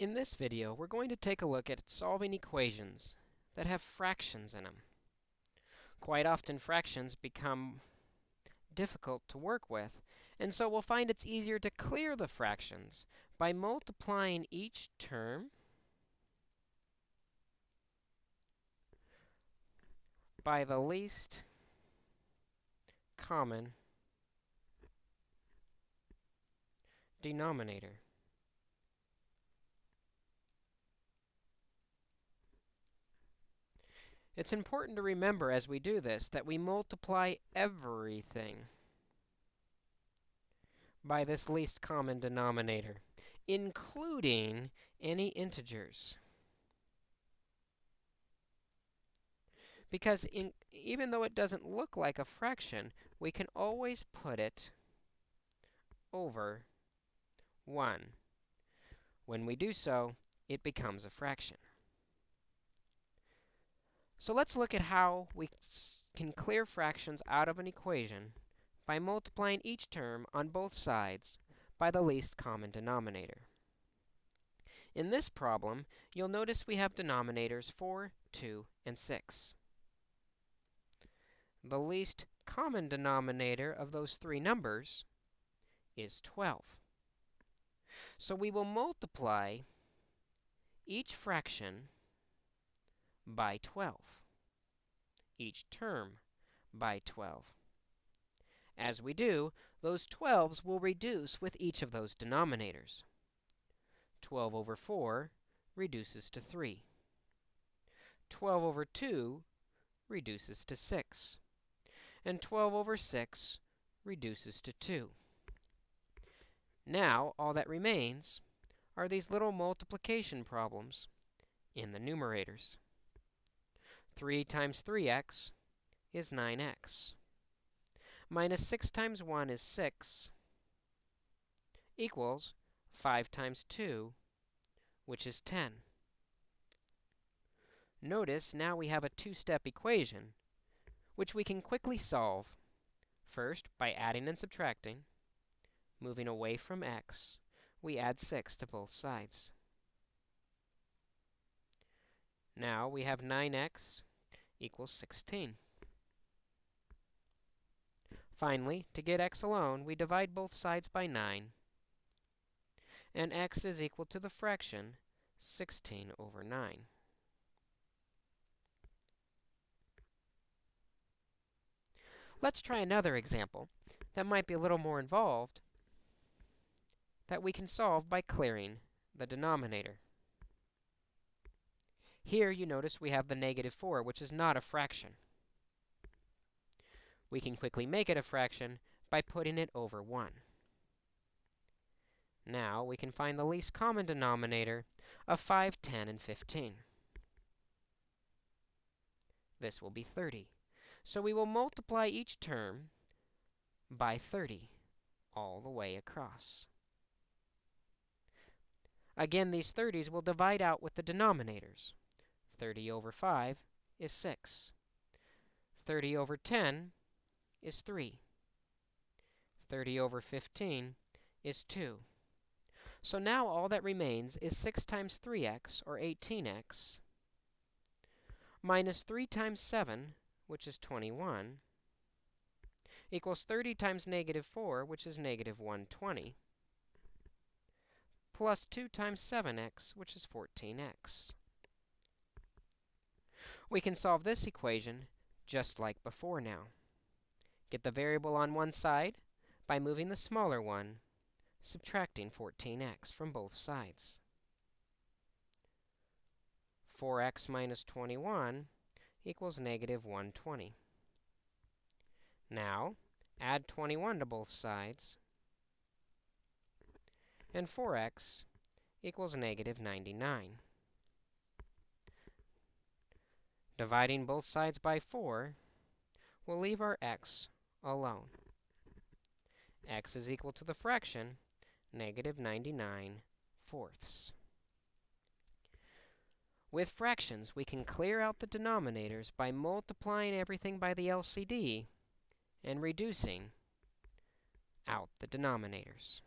In this video, we're going to take a look at solving equations that have fractions in them. Quite often, fractions become difficult to work with, and so we'll find it's easier to clear the fractions by multiplying each term by the least common denominator. It's important to remember as we do this that we multiply everything by this least common denominator, including any integers. Because in, even though it doesn't look like a fraction, we can always put it over 1. When we do so, it becomes a fraction. So let's look at how we can clear fractions out of an equation by multiplying each term on both sides by the least common denominator. In this problem, you'll notice we have denominators 4, 2, and 6. The least common denominator of those three numbers is 12. So we will multiply each fraction by 12, each term by 12. As we do, those 12s will reduce with each of those denominators. 12 over 4 reduces to 3. 12 over 2 reduces to 6. And 12 over 6 reduces to 2. Now, all that remains are these little multiplication problems in the numerators. 3 times 3x is 9x. Minus 6 times 1 is 6 equals 5 times 2, which is 10. Notice now we have a two-step equation, which we can quickly solve, first by adding and subtracting. Moving away from x, we add 6 to both sides. Now we have 9x equals 16. Finally, to get x alone, we divide both sides by 9, and x is equal to the fraction 16 over 9. Let's try another example that might be a little more involved that we can solve by clearing the denominator. Here, you notice we have the negative 4, which is not a fraction. We can quickly make it a fraction by putting it over 1. Now, we can find the least common denominator of 5, 10, and 15. This will be 30. So we will multiply each term by 30 all the way across. Again, these 30s will divide out with the denominators. 30 over 5 is 6. 30 over 10 is 3. 30 over 15 is 2. So now all that remains is 6 times 3x, or 18x, minus 3 times 7, which is 21, equals 30 times negative 4, which is negative 120, plus 2 times 7x, which is 14x. We can solve this equation just like before now. Get the variable on one side by moving the smaller one, subtracting 14x from both sides. 4x minus 21 equals negative 120. Now, add 21 to both sides, and 4x equals negative 99. Dividing both sides by 4 will leave our x alone. x is equal to the fraction negative 99 fourths. With fractions, we can clear out the denominators by multiplying everything by the LCD and reducing out the denominators.